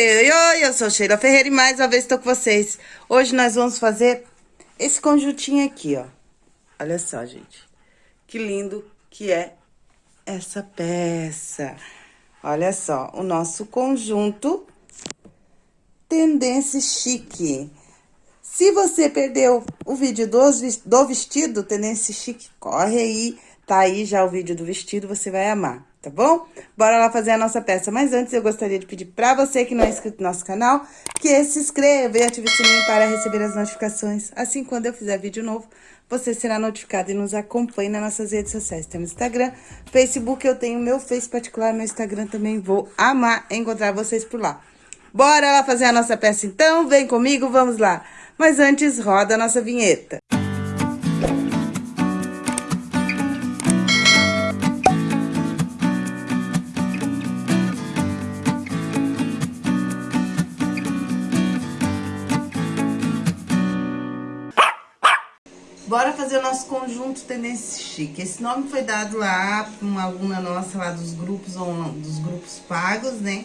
Oi, eu sou Sheila Ferreira e mais uma vez estou com vocês. Hoje nós vamos fazer esse conjuntinho aqui, ó. Olha só, gente. Que lindo que é essa peça. Olha só, o nosso conjunto Tendência Chique. Se você perdeu o vídeo do vestido Tendência Chique, corre aí. Tá aí já o vídeo do vestido, você vai amar tá bom? Bora lá fazer a nossa peça. Mas antes, eu gostaria de pedir pra você que não é inscrito no nosso canal, que se inscreva e ative o sininho para receber as notificações. Assim, quando eu fizer vídeo novo, você será notificado e nos acompanhe nas nossas redes sociais. Temos Instagram, Facebook, eu tenho meu Face particular, meu Instagram também. Vou amar encontrar vocês por lá. Bora lá fazer a nossa peça então? Vem comigo, vamos lá. Mas antes, roda a nossa vinheta. Nosso conjunto Tendência Chique. Esse nome foi dado lá por uma aluna nossa lá dos grupos, dos grupos pagos, né?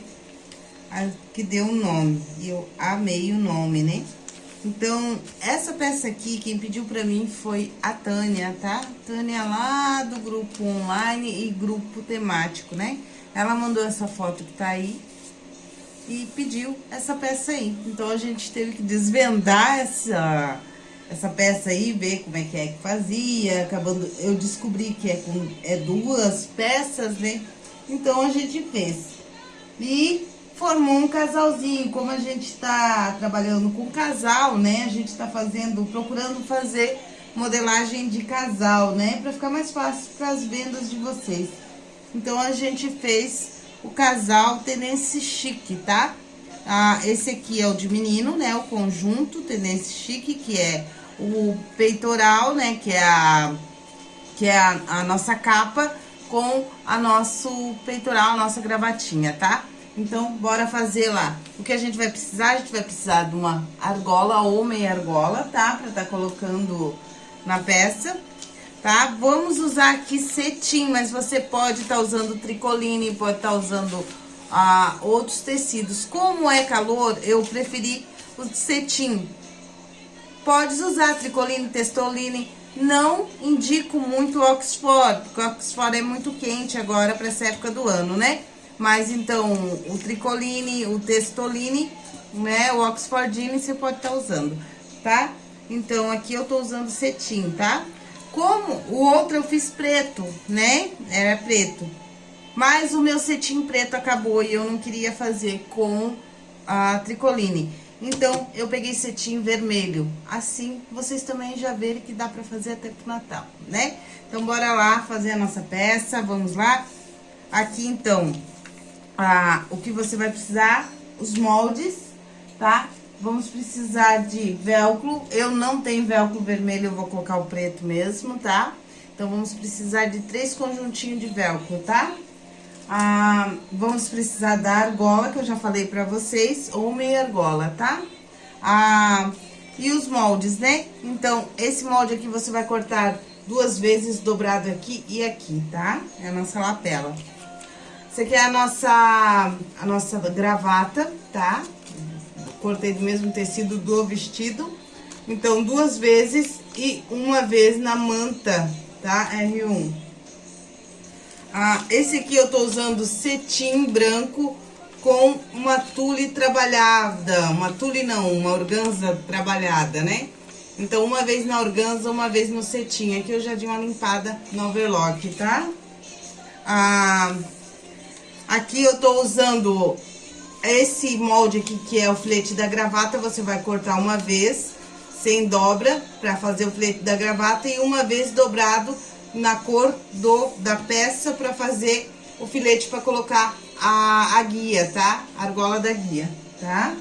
Que deu o um nome. E eu amei o nome, né? Então, essa peça aqui, quem pediu pra mim foi a Tânia, tá? Tânia lá do grupo online e grupo temático, né? Ela mandou essa foto que tá aí e pediu essa peça aí. Então, a gente teve que desvendar essa essa peça aí, ver como é que é que fazia, acabando, eu descobri que é com é duas peças, né? Então, a gente fez. E formou um casalzinho, como a gente tá trabalhando com casal, né? A gente tá fazendo, procurando fazer modelagem de casal, né? Pra ficar mais fácil para as vendas de vocês. Então, a gente fez o casal Tenense Chique, tá? Ah, esse aqui é o de menino, né? O conjunto Tenense Chique, que é o peitoral, né? Que é a, que é a, a nossa capa com a nosso peitoral, a nossa gravatinha, tá? Então, bora fazer lá. O que a gente vai precisar? A gente vai precisar de uma argola ou meia argola, tá? Pra tá colocando na peça, tá? Vamos usar aqui cetim, mas você pode estar tá usando tricoline, pode estar tá usando ah, outros tecidos. Como é calor, eu preferi o cetim, Podes usar tricoline, testoline. Não indico muito o Oxford, porque o Oxford é muito quente agora para essa época do ano, né? Mas então, o tricoline, o testoline, né? O Oxfordine você pode estar tá usando, tá? Então, aqui eu tô usando cetim, tá? Como o outro eu fiz preto, né? Era preto. Mas o meu cetim preto acabou e eu não queria fazer com a tricoline. Então, eu peguei cetim vermelho. Assim, vocês também já verem que dá pra fazer até pro Natal, né? Então, bora lá fazer a nossa peça, vamos lá? Aqui, então, a, o que você vai precisar, os moldes, tá? Vamos precisar de velcro. Eu não tenho velcro vermelho, eu vou colocar o preto mesmo, tá? Então, vamos precisar de três conjuntinhos de velcro, tá? Ah, vamos precisar da argola, que eu já falei pra vocês, ou meia argola, tá? Ah, e os moldes, né? Então, esse molde aqui você vai cortar duas vezes dobrado aqui e aqui, tá? É a nossa lapela. Essa aqui é a nossa, a nossa gravata, tá? Cortei do mesmo tecido do vestido. Então, duas vezes e uma vez na manta, tá? R1. Ah, esse aqui eu tô usando cetim branco com uma tule trabalhada, uma tule não, uma organza trabalhada, né? Então, uma vez na organza, uma vez no cetim. Aqui eu já dei uma limpada no overlock, tá? Ah, aqui eu tô usando esse molde aqui, que é o filete da gravata, você vai cortar uma vez, sem dobra, pra fazer o filete da gravata, e uma vez dobrado na cor do, da peça para fazer o filete para colocar a, a guia, tá? A argola da guia, tá?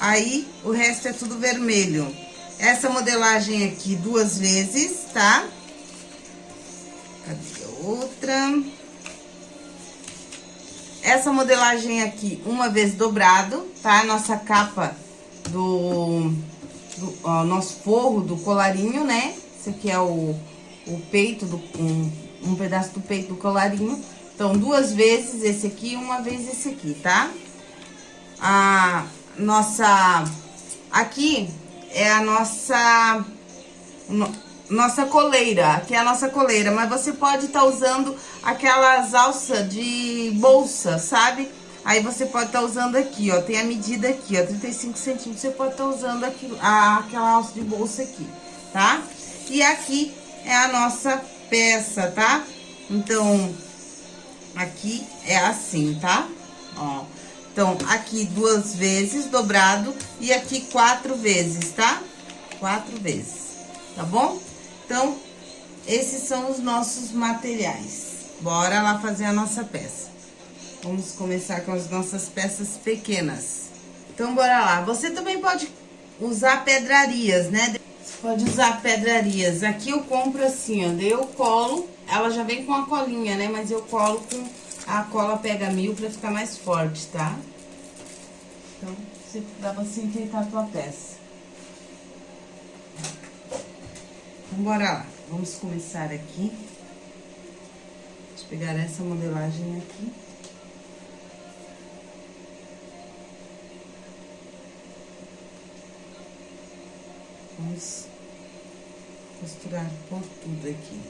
Aí, o resto é tudo vermelho. Essa modelagem aqui duas vezes, tá? Cadê outra? Essa modelagem aqui, uma vez dobrado, tá? Nossa capa do, do ó, nosso forro do colarinho, né? Esse aqui é o o peito, do, um, um pedaço do peito do colarinho. Então, duas vezes esse aqui uma vez esse aqui, tá? a nossa... Aqui é a nossa... Nossa coleira, aqui é a nossa coleira, mas você pode estar tá usando aquelas alças de bolsa, sabe? Aí você pode estar tá usando aqui, ó, tem a medida aqui, ó, 35 centímetros, você pode estar tá usando aqui, a, aquela alça de bolsa aqui, tá? E aqui é a nossa peça, tá? Então, aqui é assim, tá? Ó, então, aqui duas vezes dobrado e aqui quatro vezes, tá? Quatro vezes, tá bom? Então, esses são os nossos materiais. Bora lá fazer a nossa peça. Vamos começar com as nossas peças pequenas. Então, bora lá. Você também pode usar pedrarias, né? Pode usar pedrarias. Aqui eu compro assim, ó. Eu colo, ela já vem com a colinha, né? Mas eu colo com a cola pega mil pra ficar mais forte, tá? Então, você, dá pra você enfeitar a tua peça. Então, bora lá. Vamos começar aqui. Deixa pegar essa modelagem aqui. Vamos costurar por tudo aqui.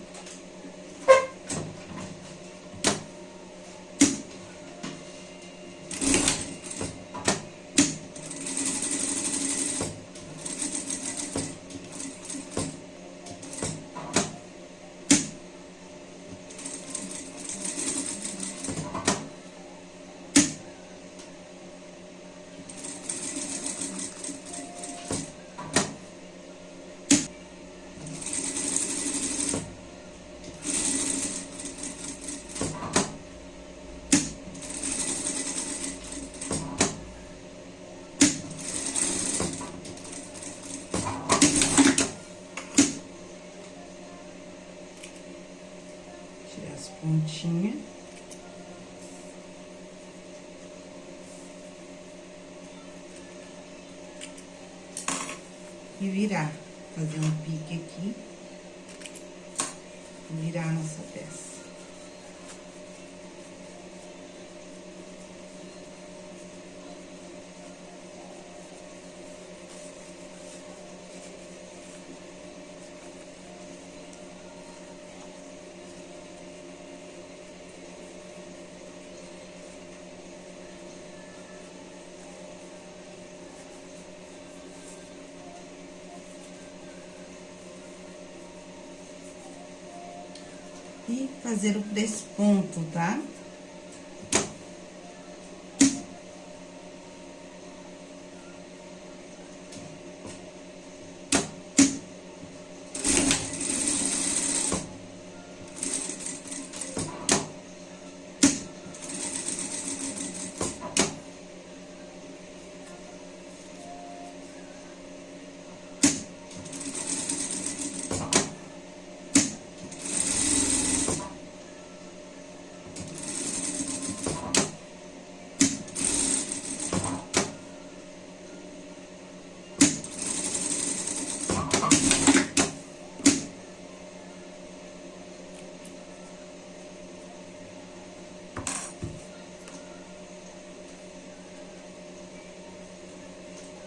E virar, fazer um pique aqui. Virar a nossa peça. e fazer o desponto, tá?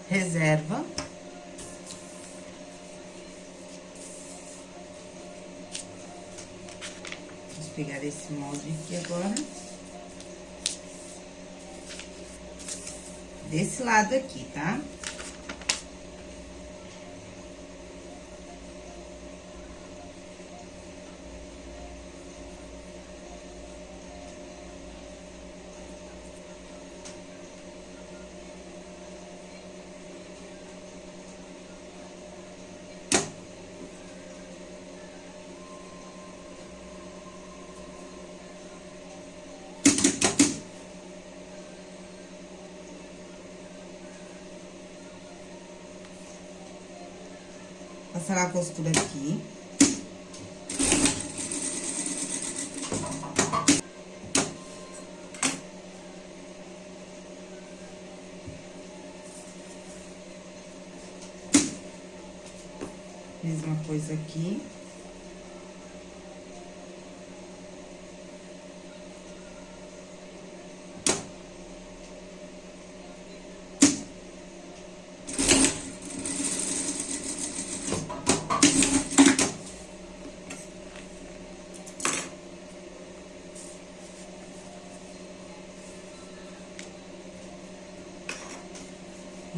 Reserva. Vamos pegar esse molde aqui agora. Desse lado aqui, tá? Tá? Passar a costura aqui. Mesma coisa aqui.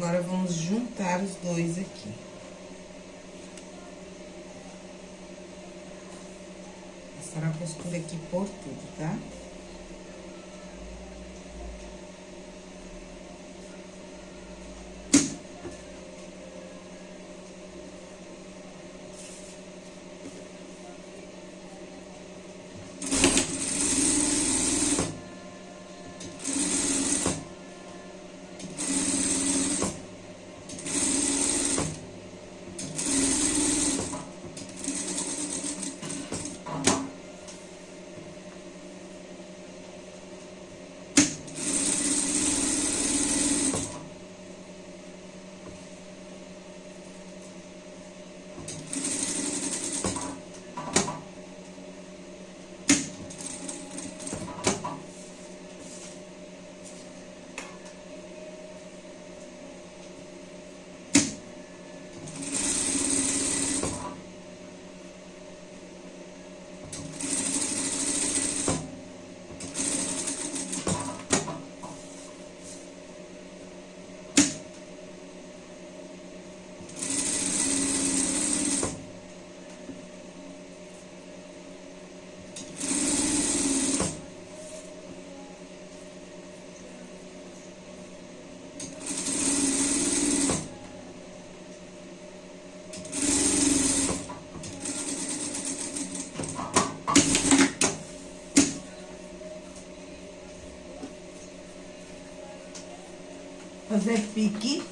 Agora, vamos juntar os dois aqui. Passar a costura aqui por tudo, tá? Tá? Fazer pique.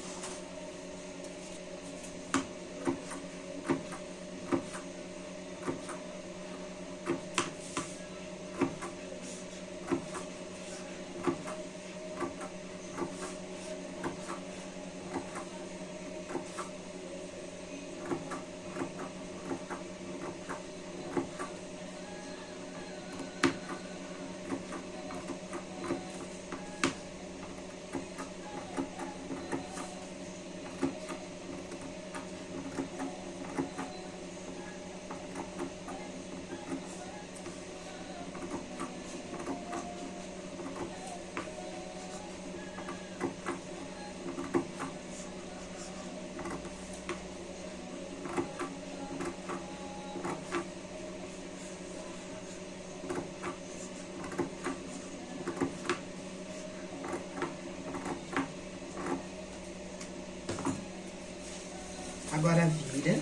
Agora, vira.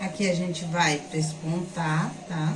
Aqui a gente vai despontar, tá?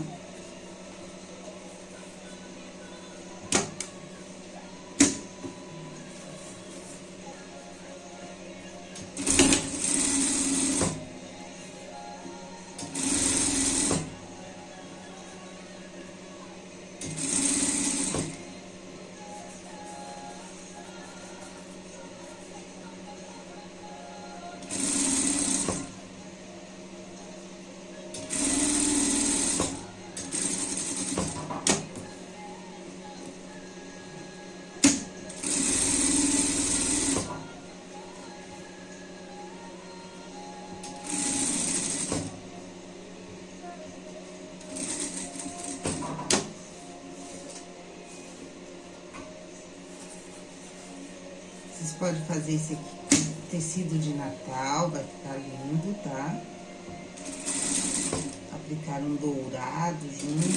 Pode fazer esse aqui, tecido de Natal, vai ficar lindo, tá? Aplicar um dourado junto,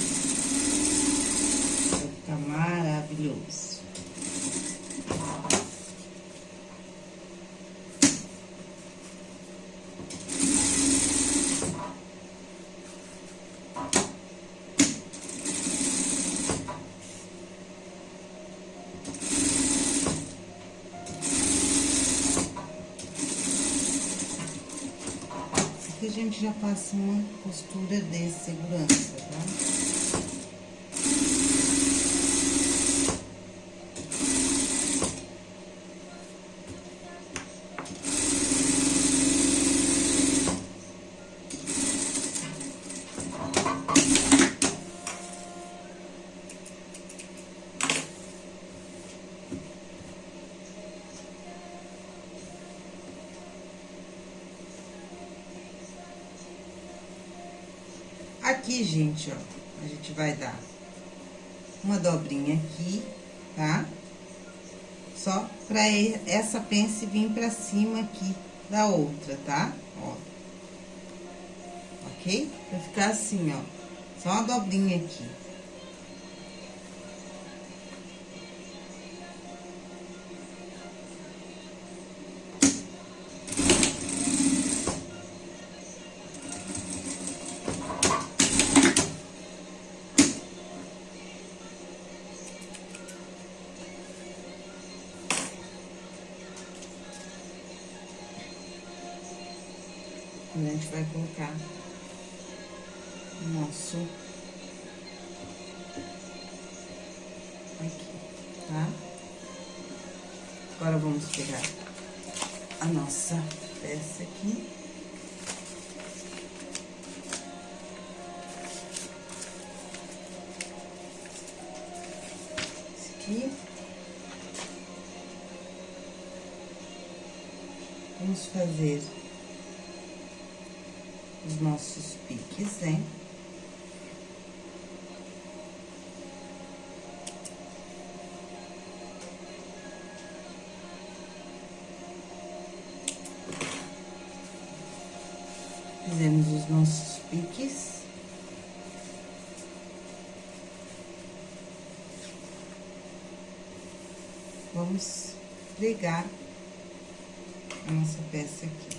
vai ficar maravilhoso. Gente já passa uma costura de segurança, gente, ó, a gente vai dar uma dobrinha aqui, tá? Só pra essa pence vir pra cima aqui da outra, tá? Ó. Ok? Vai ficar assim, ó. Só uma dobrinha aqui. Vai colocar o nosso aqui, tá? Agora, vamos pegar a nossa peça aqui. Esse aqui. Vamos fazer Vamos pregar a nossa peça aqui.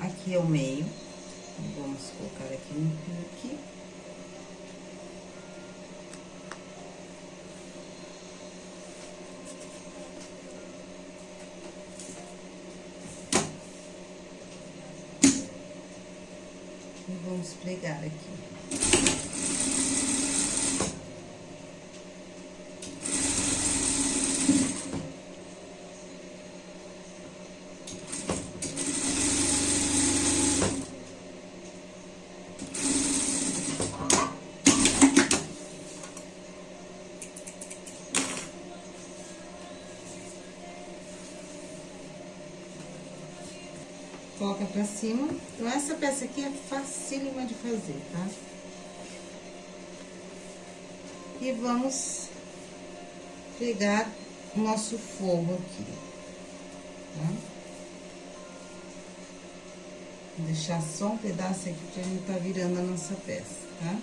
aqui é o meio. Vamos colocar aqui no pique. E pregar aqui. coloca pra cima. Então, essa peça aqui é facílima de fazer, tá? E vamos pegar o nosso forro aqui, tá? Vou deixar só um pedaço aqui pra gente tá virando a nossa peça, tá?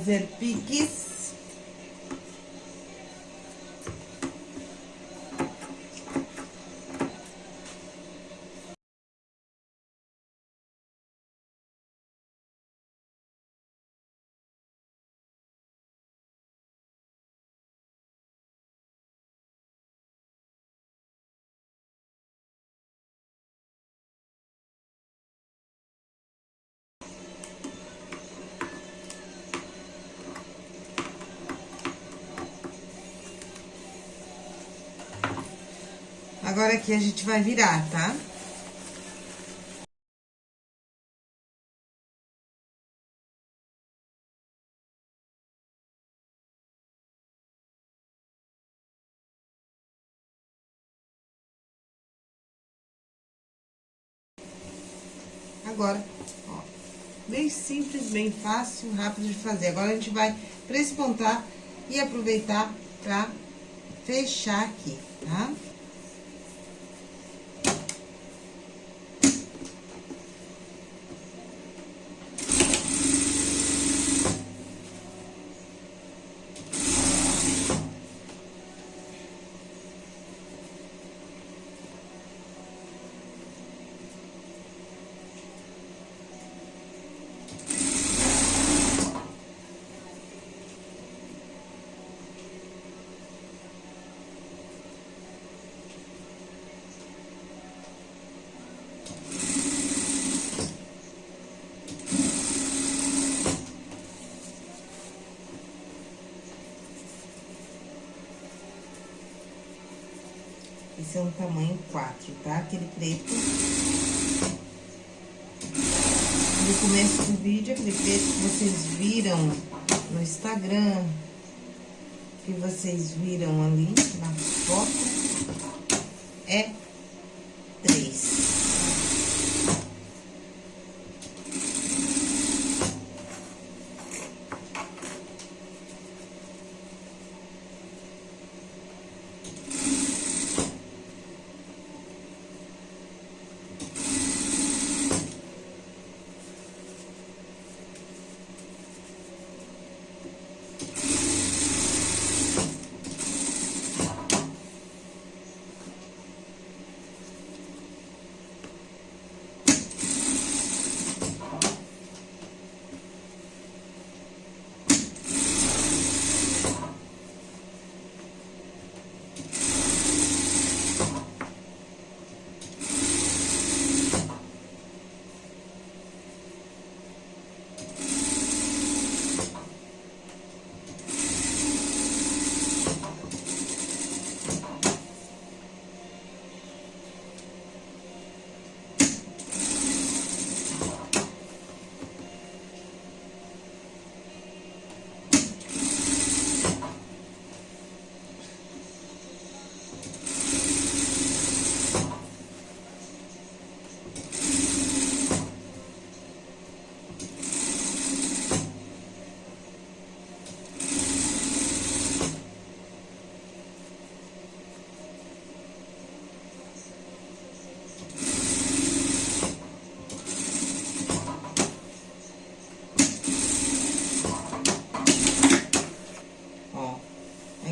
Fazer piques. Agora aqui a gente vai virar, tá? Agora, ó, bem simples, bem fácil, rápido de fazer. Agora, a gente vai prespontar e aproveitar pra fechar aqui, tá? Esse é um tamanho 4, tá? Aquele preto. No começo do vídeo, aquele preto que vocês viram no Instagram, que vocês viram ali na foto, é 3.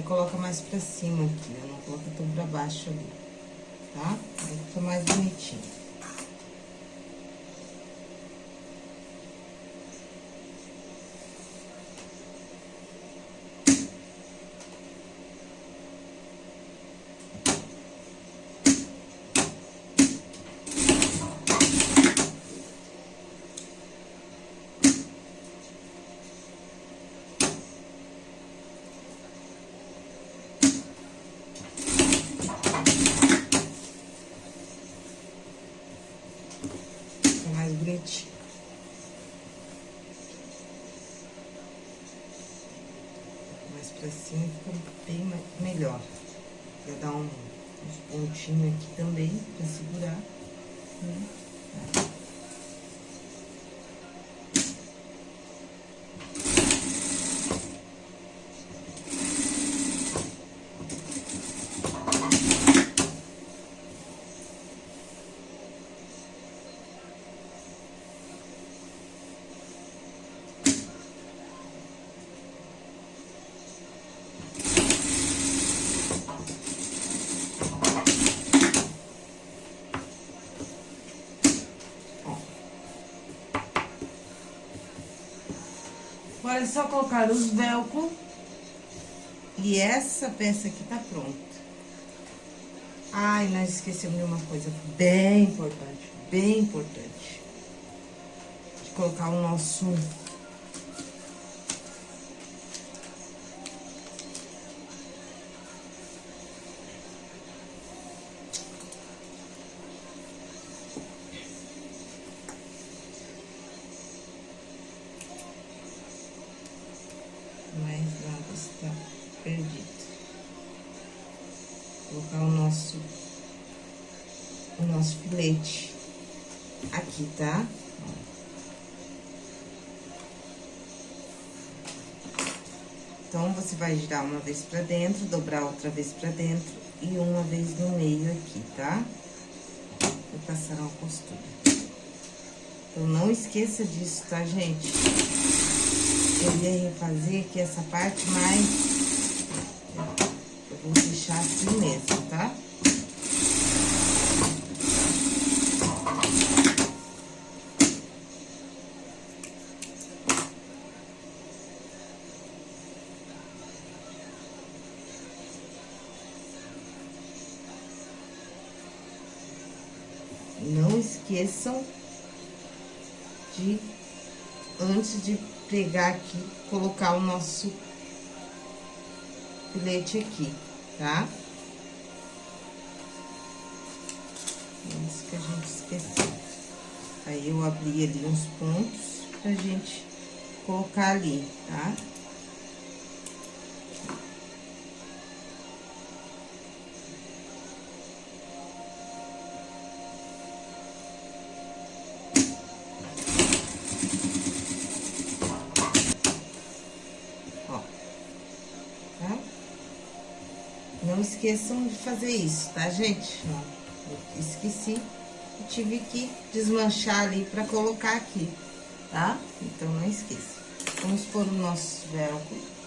coloca mais pra cima aqui, né? Não coloca tão pra baixo ali, tá? Aí fica mais bonitinho. Cima fica bem melhor. Vou dar um, uns pontinhos aqui também pra segurar. Né? Agora é só colocar os velcro. E essa peça aqui tá pronta. Ai, nós esquecemos de uma coisa bem importante, bem importante. De colocar o nosso vai girar uma vez pra dentro, dobrar outra vez pra dentro e uma vez no meio aqui, tá? E passar uma costura. Então, não esqueça disso, tá, gente? Eu ia refazer aqui essa parte, mas eu vou deixar assim mesmo, tá? De, antes de pregar aqui, colocar o nosso filete aqui, tá? Isso que a gente esqueceu. Aí, eu abri ali uns pontos pra gente colocar ali, tá? Tá? Esqueçam de fazer isso, tá, gente? Esqueci e tive que desmanchar ali pra colocar aqui, tá? Então, não esqueça. Vamos pôr o nosso velcro.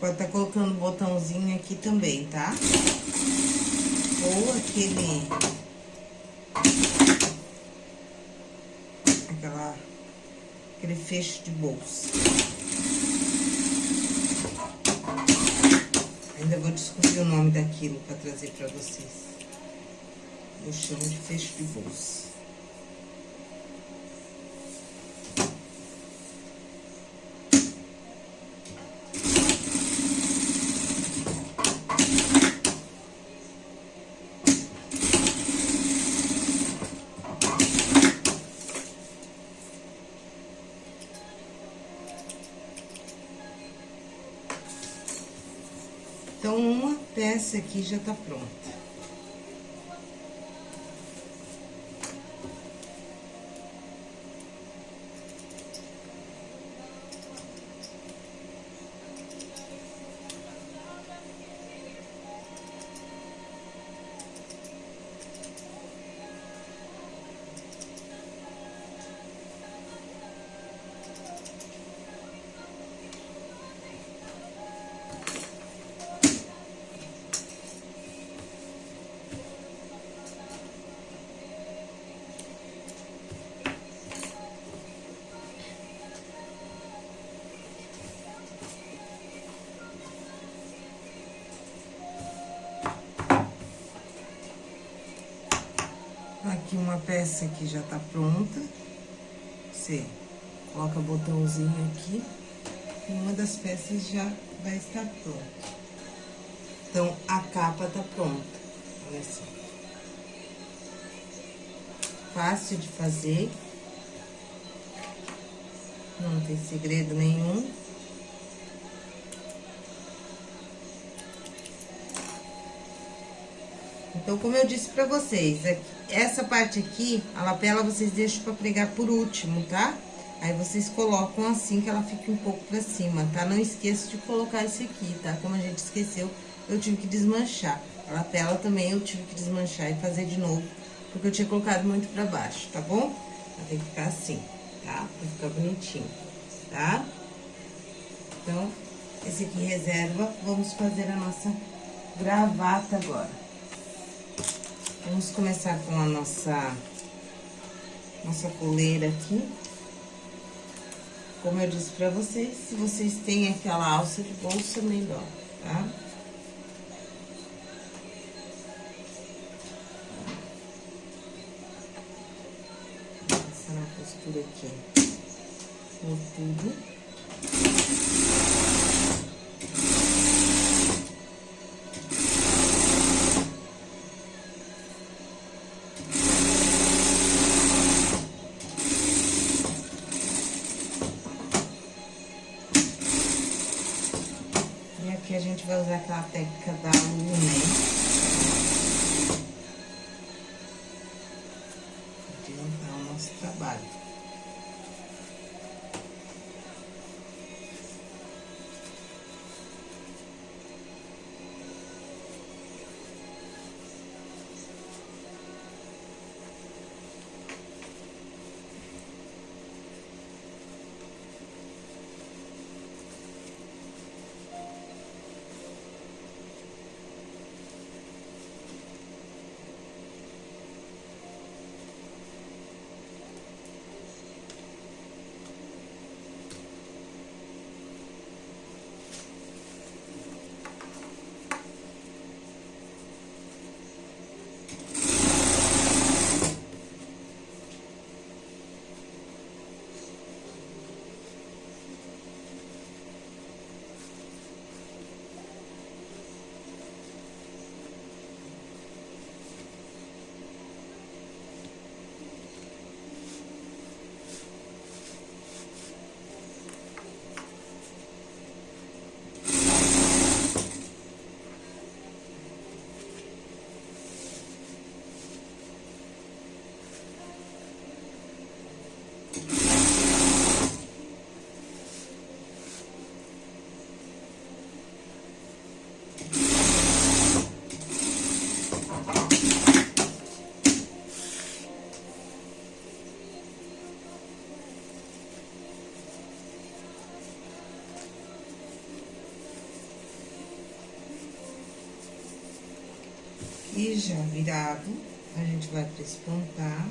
Pode estar tá colocando botãozinho aqui também, tá? Ou aquele... Aquela... Aquele fecho de bolsa. Ainda vou descobrir o nome daquilo pra trazer pra vocês. Eu chamo de fecho de bolsa. Essa aqui já tá pronta. Uma peça que já tá pronta. Você coloca o botãozinho aqui. E uma das peças já vai estar pronta. Então, a capa tá pronta. Olha só. Fácil de fazer. Não tem segredo nenhum. Então, como eu disse pra vocês, é essa parte aqui, a lapela, vocês deixam pra pregar por último, tá? Aí, vocês colocam assim, que ela fique um pouco pra cima, tá? Não esqueça de colocar esse aqui, tá? Como a gente esqueceu, eu tive que desmanchar. A lapela também eu tive que desmanchar e fazer de novo, porque eu tinha colocado muito pra baixo, tá bom? Ela tem que ficar assim, tá? Pra ficar bonitinho, tá? Então, esse aqui reserva, vamos fazer a nossa gravata agora. Vamos começar com a nossa, nossa coleira aqui. Como eu disse pra vocês, se vocês têm aquela alça de bolsa, melhor, tá? Passar na costura aqui, por tudo. Vai usar aquela técnica da Lumen. Adiantar o nosso trabalho. Já virado, a gente vai pra espontar,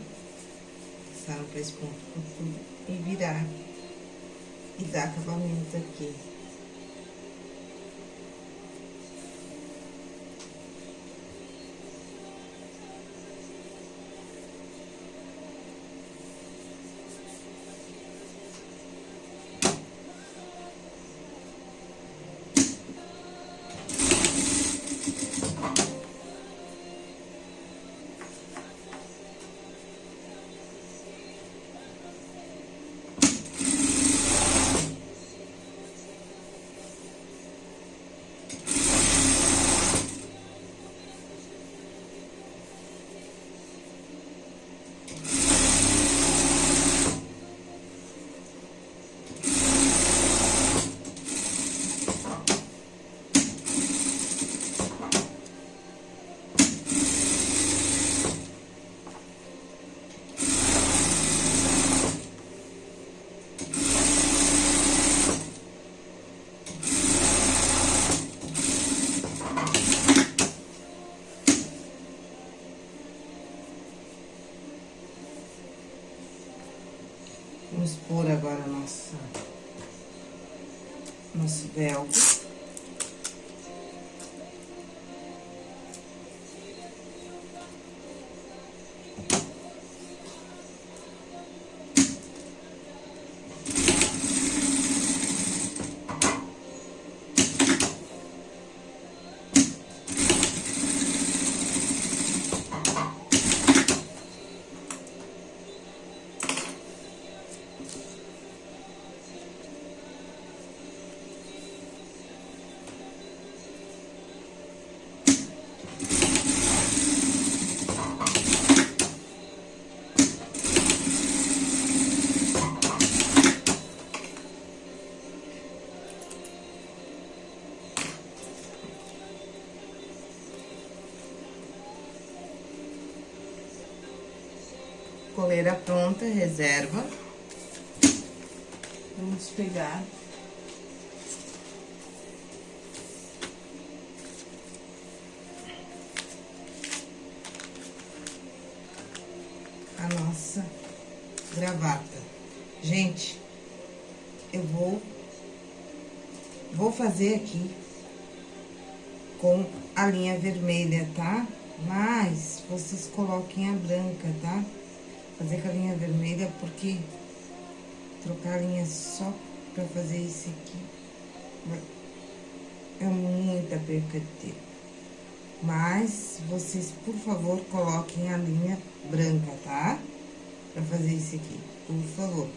passar pra esponto por tudo e virar. E dar acabamento aqui. Vamos pôr agora nossa, nosso velcro. Coleira pronta, reserva. Vamos pegar a nossa gravata. Gente, eu vou, vou fazer aqui com a linha vermelha, tá? Mas vocês coloquem a branca, tá? Fazer com a linha vermelha porque trocar a linha só pra fazer isso aqui é muita perca de tempo. Mas vocês, por favor, coloquem a linha branca, tá? Pra fazer isso aqui, por favor.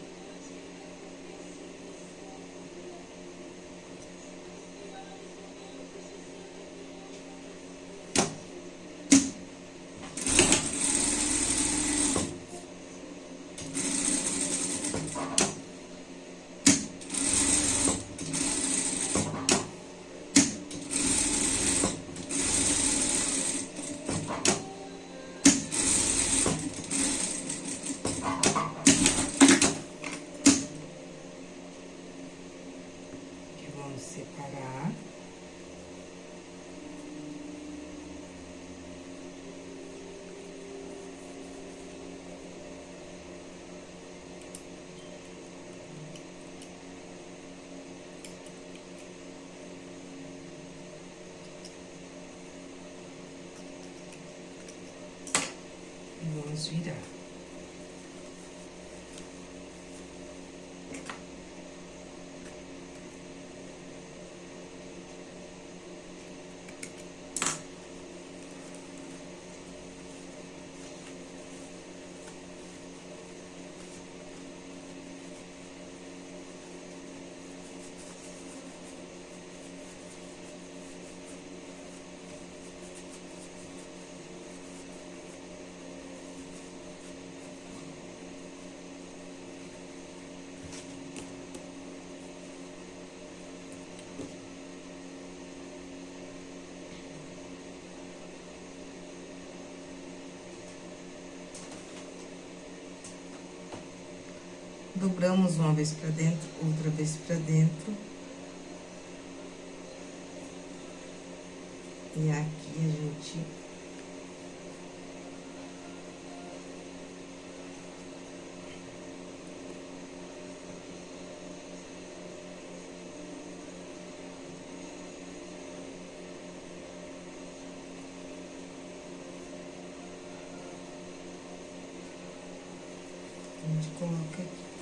Dobramos uma vez pra dentro, outra vez pra dentro. E aqui a gente a gente coloca aqui.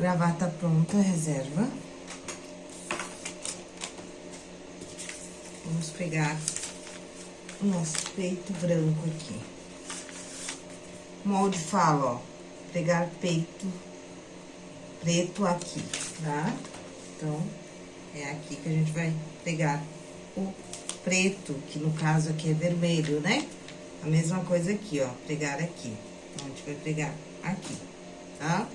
Gravata pronta, reserva. Vamos pegar o nosso peito branco aqui. Molde fala, ó, pegar peito preto aqui, tá? Então, é aqui que a gente vai pegar o preto, que no caso aqui é vermelho, né? A mesma coisa aqui, ó, pegar aqui. Então, a gente vai pegar aqui, tá?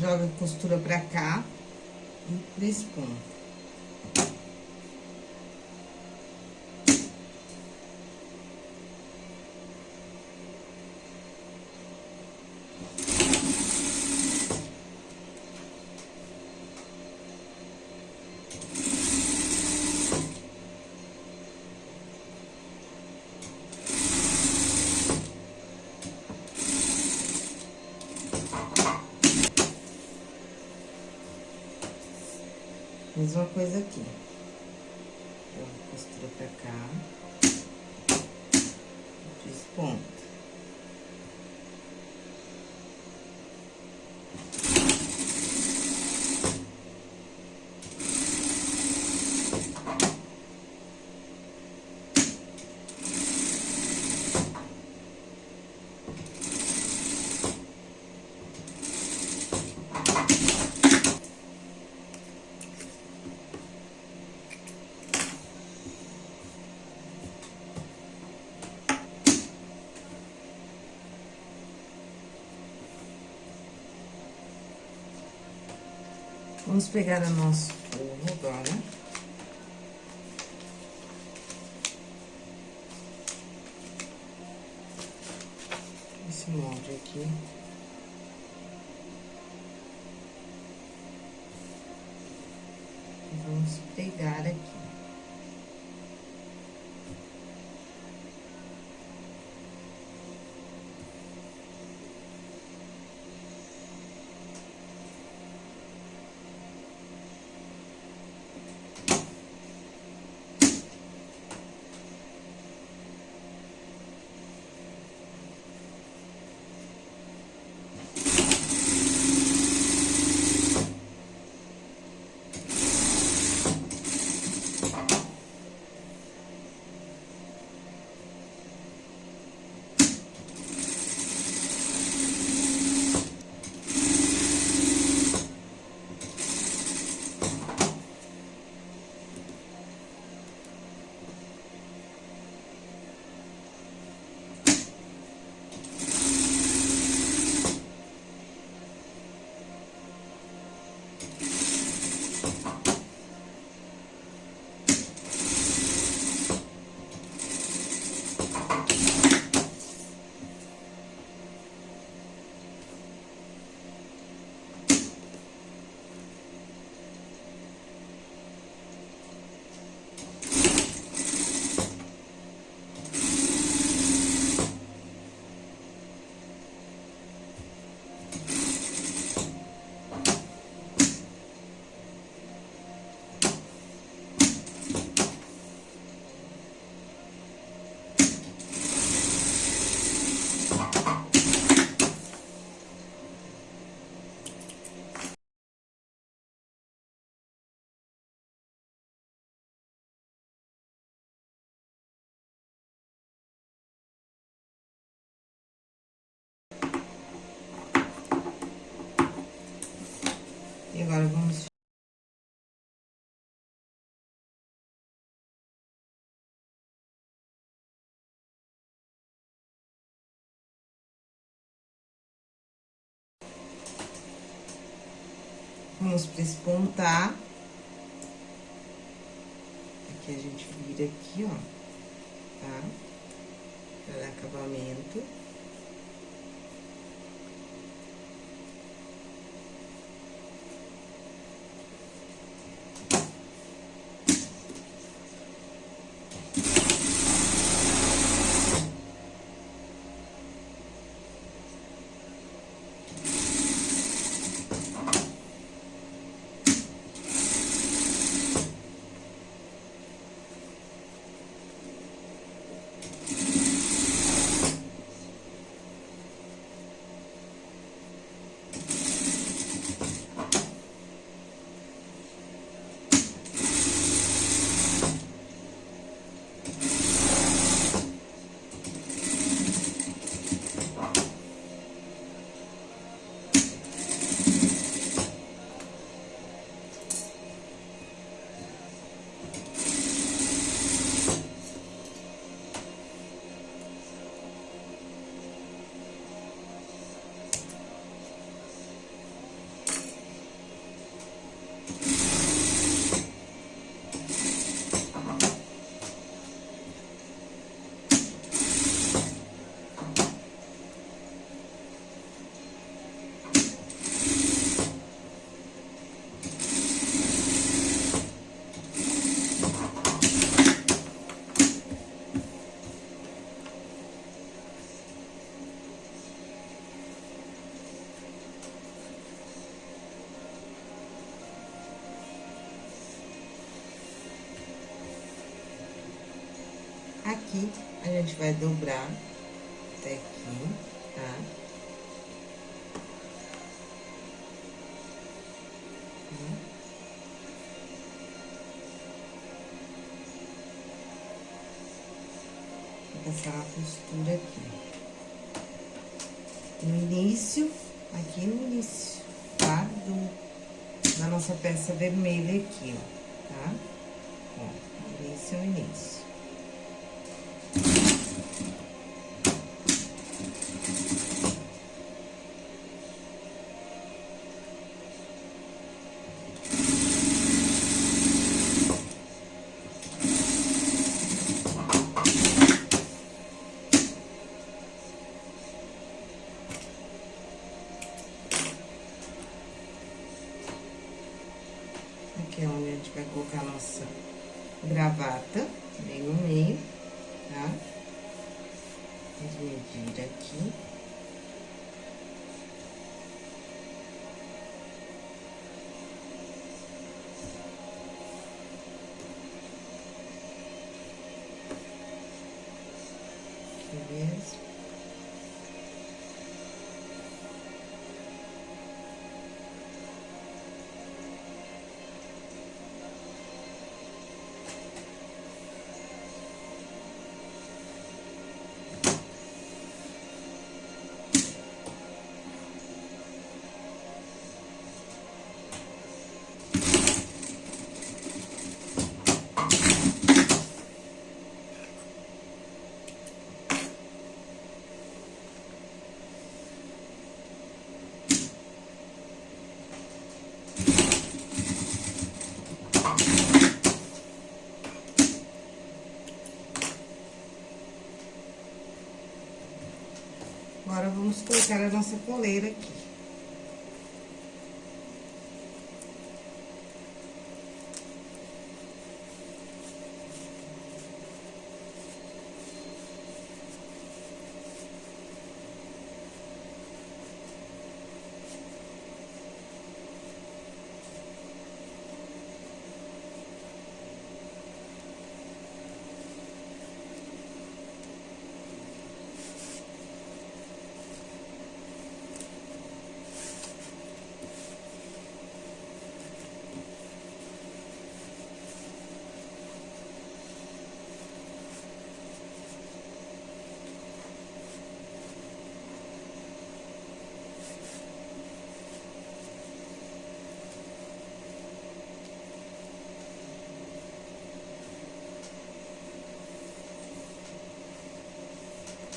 Joga a costura pra cá e presponta. Mesma coisa aqui. Joga costura pra cá. Desponta. Vamos pegar o nosso E agora, vamos... Vamos prespontar. Aqui a gente vira aqui, ó, tá? Pra dar acabamento. Vai dobrar até aqui, tá? Vou passar a costura aqui. No início, aqui no início, tá? Do, da nossa peça vermelha aqui, ó, vamos colocar a nossa coleira aqui.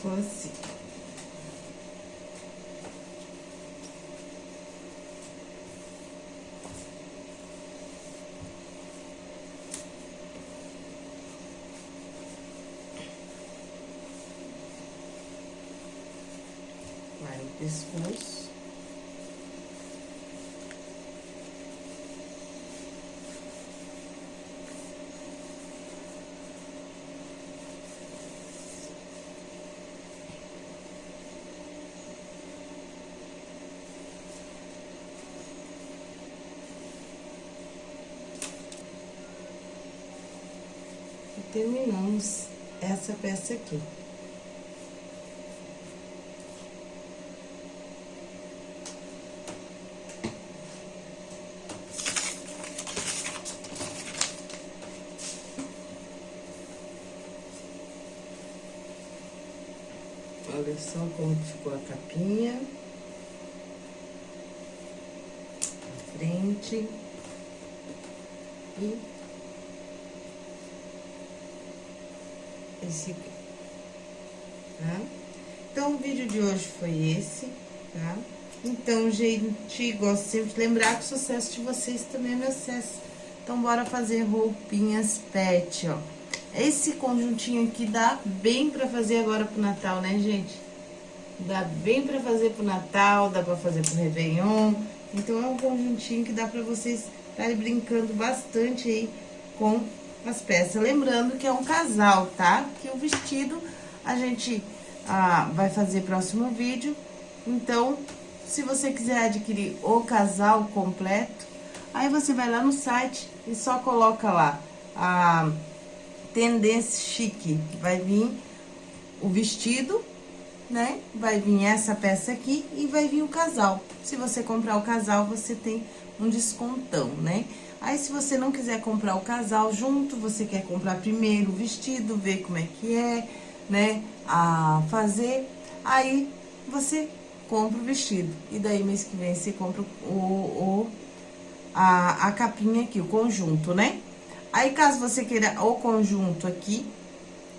Ficou assim. Vai o pescoço. E terminamos essa peça aqui. Olha só como ficou a capinha. A frente. E tá? Então, o vídeo de hoje foi esse, tá? Então, gente, gosto sempre de lembrar que o sucesso de vocês também é meu sucesso. Então, bora fazer roupinhas pet, ó. Esse conjuntinho aqui dá bem pra fazer agora pro Natal, né, gente? Dá bem pra fazer pro Natal, dá pra fazer pro Réveillon. Então, é um conjuntinho que dá pra vocês estarem brincando bastante aí com as peças. Lembrando que é um casal, tá? Que o vestido a gente ah, vai fazer próximo vídeo. Então, se você quiser adquirir o casal completo, aí você vai lá no site e só coloca lá a tendência chique. Vai vir o vestido, né? Vai vir essa peça aqui e vai vir o casal. Se você comprar o casal, você tem um descontão, né? Aí, se você não quiser comprar o casal junto, você quer comprar primeiro o vestido, ver como é que é, né? A fazer, aí você compra o vestido. E daí, mês que vem, você compra o, o a, a capinha aqui, o conjunto, né? Aí, caso você queira o conjunto aqui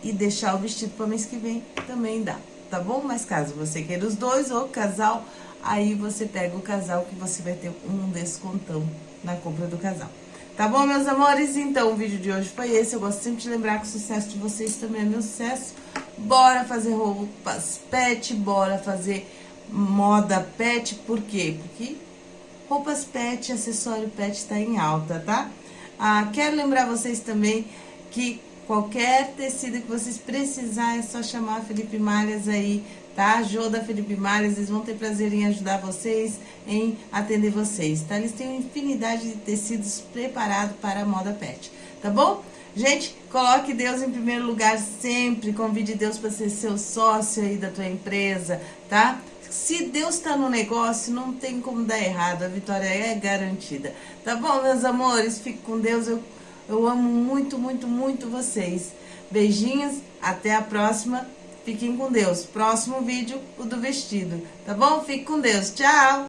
e deixar o vestido para mês que vem, também dá, tá bom? Mas caso você queira os dois ou casal, aí você pega o casal que você vai ter um descontão na compra do casal. Tá bom, meus amores? Então, o vídeo de hoje foi esse. Eu gosto sempre de lembrar que o sucesso de vocês também é meu sucesso. Bora fazer roupas pet, bora fazer moda pet. Por quê? Porque roupas pet, acessório pet tá em alta, tá? Ah, quero lembrar vocês também que qualquer tecido que vocês precisarem é só chamar Felipe Malhas aí, tá? Jô da Felipe Malhas, eles vão ter prazer em ajudar vocês, em atender vocês, tá? Eles têm uma infinidade de tecidos preparados para a moda pet, tá bom? Gente, coloque Deus em primeiro lugar sempre, convide Deus para ser seu sócio aí da tua empresa, tá? Se Deus está no negócio, não tem como dar errado, a vitória é garantida. Tá bom, meus amores? Fique com Deus, eu, eu amo muito, muito, muito vocês. Beijinhos, até a próxima. Fiquem com Deus. Próximo vídeo, o do vestido. Tá bom? Fique com Deus. Tchau!